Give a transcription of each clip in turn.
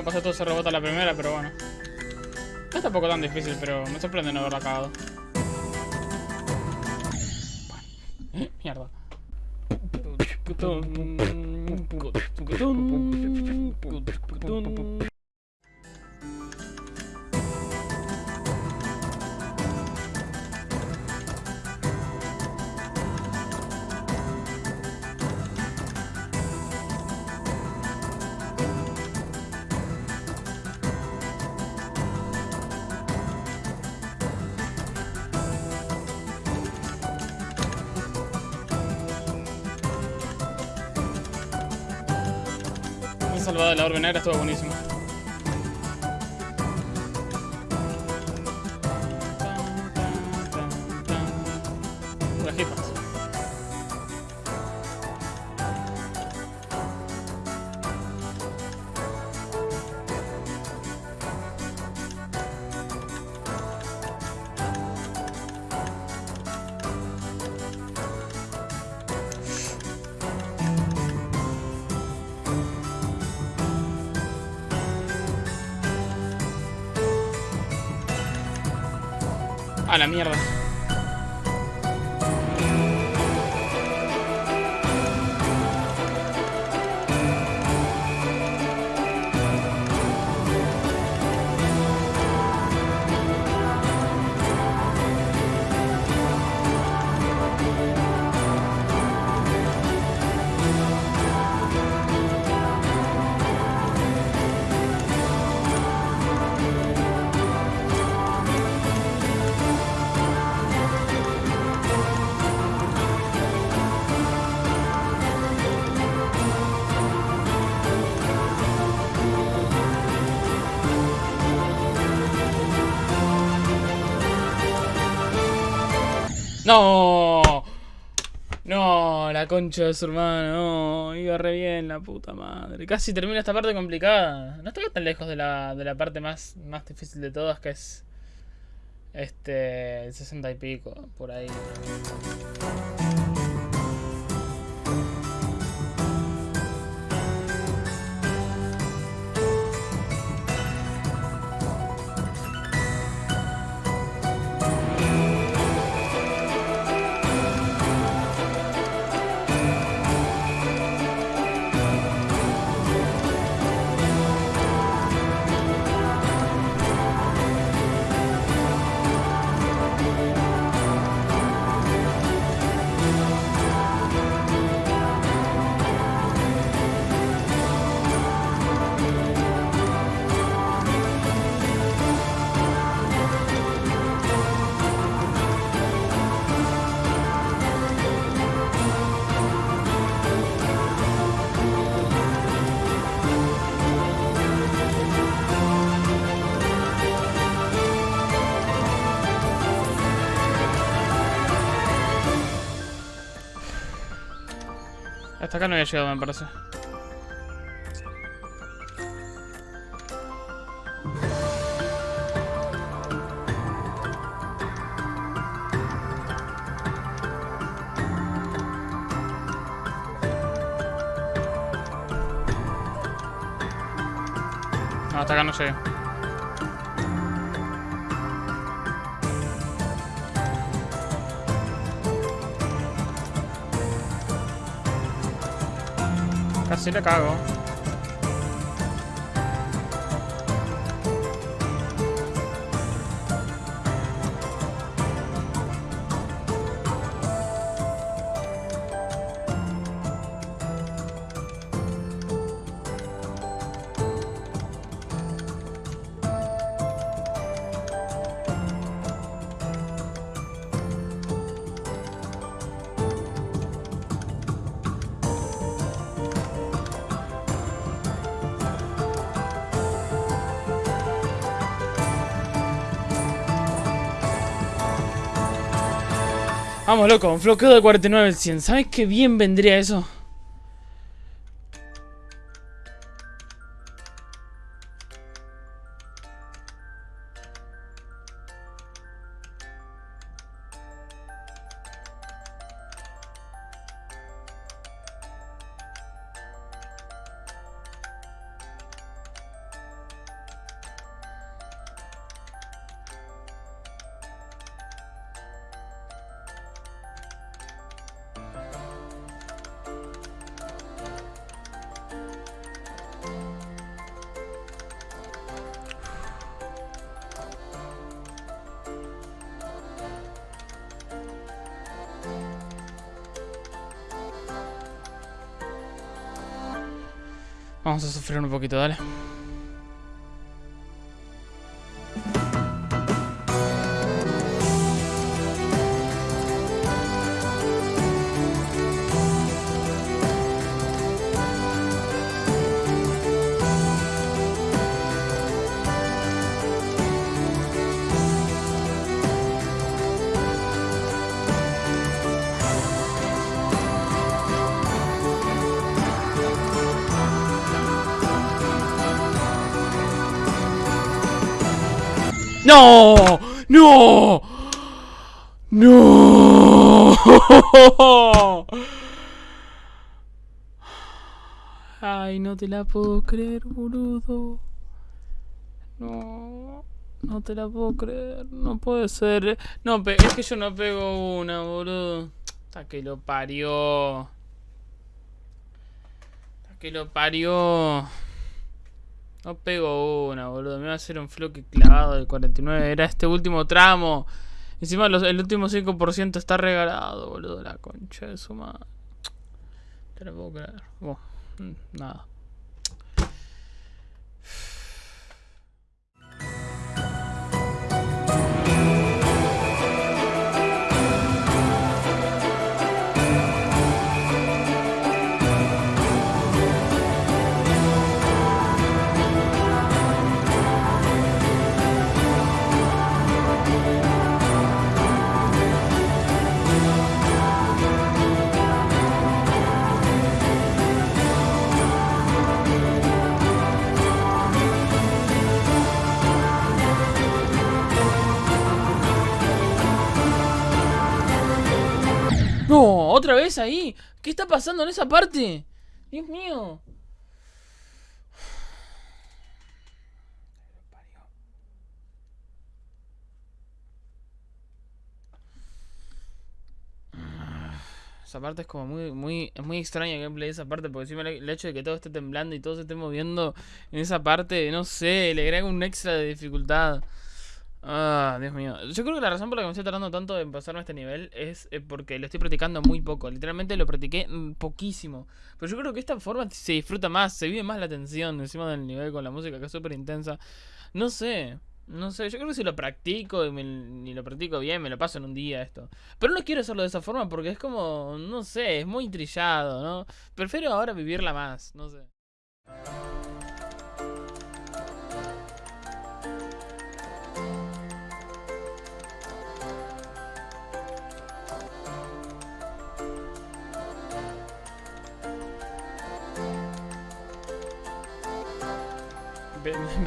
cómo pasó todo ese robot a la primera, pero bueno. No es tampoco tan difícil, pero me sorprende no haberla acabado. Mierda. Esa salvada de la orbe negra estuvo buenísimo. A la mierda. No. No, la concha de su hermano. No, iba re bien la puta madre. Casi termina esta parte complicada. No estaba tan lejos de la, de la parte más, más difícil de todas, que es... Este... El 60 y pico, por ahí. Hasta acá no había llegado, me parece. No, hasta acá no llegué. Casi le cago. Vamos, loco, un floqueo de 49 al 100. ¿Sabes qué bien vendría eso? Vamos a sufrir un poquito, dale. ¡No! ¡No! ¡No! Ay, no te la puedo creer, boludo. No. No te la puedo creer. No puede ser. No, es que yo no pego una, boludo. Hasta que lo parió. Hasta que lo parió. No pego una, boludo. Me va a hacer un floque clavado del 49. Era este último tramo. Encima el último 5% está regalado, boludo. La concha de su madre. Te lo puedo creer. Bueno, mm, nada. Ahí. ¿Qué está pasando en esa parte? Dios mío. Esa parte es como muy, muy, es muy extraña el gameplay esa parte, porque encima el hecho de que todo esté temblando y todo se esté moviendo en esa parte, no sé, le agrega un extra de dificultad. Ah, Dios mío. Yo creo que la razón por la que me estoy tardando tanto en pasarme este nivel es eh, porque lo estoy practicando muy poco. Literalmente lo practiqué mm, poquísimo. Pero yo creo que esta forma se disfruta más, se vive más la tensión encima del nivel con la música que es súper intensa. No sé, no sé. Yo creo que si lo practico y, me, lo practico bien, me lo paso en un día esto. Pero no quiero hacerlo de esa forma porque es como, no sé, es muy trillado, ¿no? Prefiero ahora vivirla más, no sé.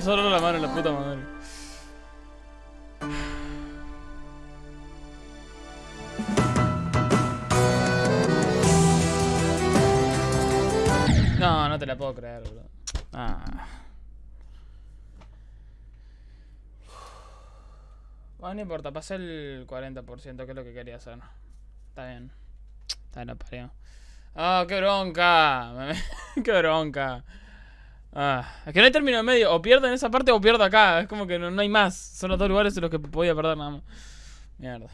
Empezó a dar la mano la puta madre. No, no te la puedo creer, bro. Ah. Bueno, no importa, pasé el 40%, que es lo que quería hacer. Está bien. Está bien, parió. ¡Ah, qué bronca! ¡Qué bronca! Ah, es que no hay término medio. O pierdo en esa parte o pierdo acá. Es como que no, no hay más. Son los dos lugares en los que podía perder nada más. Mierda.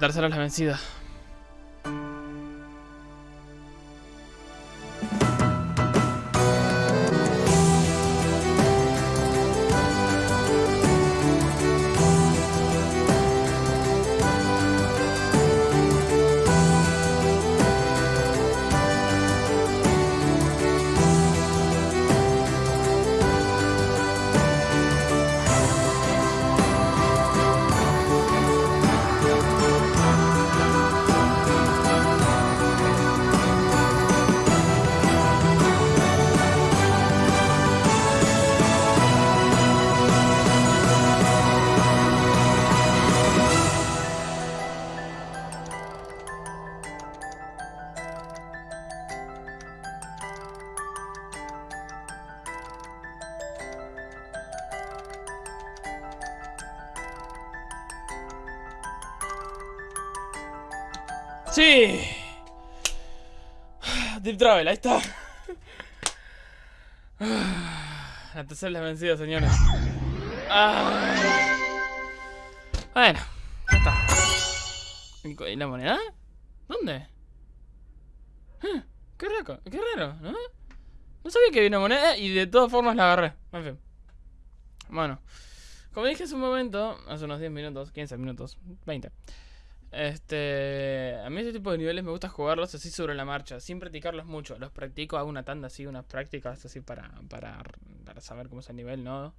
Dárselas la vencida. Deep Travel, ahí está. La tercera es vencida, señores. Ah. Bueno, ya está. ¿Y la moneda? ¿Dónde? Ah, Qué raro, qué raro, ¿no? No sabía que había una moneda y de todas formas la agarré. En fin. Bueno. Como dije hace un momento, hace unos 10 minutos, 15 minutos, 20. Este, a mí este tipo de niveles me gusta jugarlos así sobre la marcha, sin practicarlos mucho. Los practico, hago una tanda así, unas prácticas así para, para, para saber cómo es el nivel, ¿no?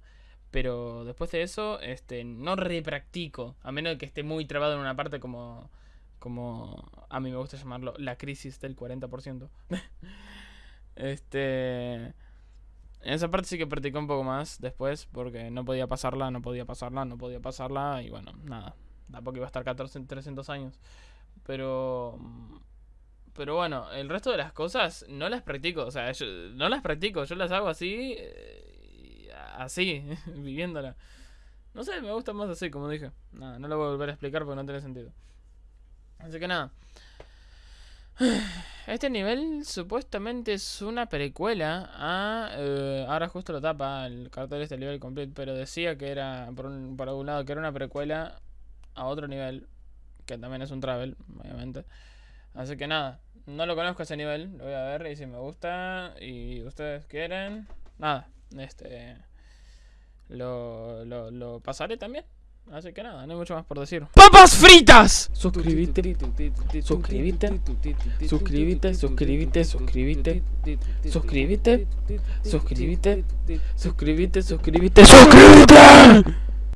Pero después de eso, este, no repractico, a menos que esté muy trabado en una parte como, como a mí me gusta llamarlo, la crisis del 40%. este, en esa parte sí que practicé un poco más después, porque no podía pasarla, no podía pasarla, no podía pasarla, y bueno, nada. Tampoco iba a estar 14, 300 años. Pero. Pero bueno, el resto de las cosas no las practico. O sea, yo, no las practico. Yo las hago así. eh, Así, viviéndola. No sé, me gusta más así, como dije. Nada, no lo voy a volver a explicar porque no tiene sentido. Así que nada. Este nivel supuestamente es una precuela a... eh, ahora justo lo tapa el cartel este nivel completo, pero decía que era, por, un, por algún lado, que era una precuela a otro nivel, que también es un travel, obviamente. Así que nada, no lo conozco ese nivel, lo voy a ver y si me gusta y ustedes quieren, nada, este lo, lo, lo pasaré también. Así que nada, no hay mucho más por decir. ¡Papas fritas! Suscríbete, suscríbete, suscríbete, suscríbete, suscríbete, suscríbete, suscríbete, suscríbete, suscríbete, suscríbete.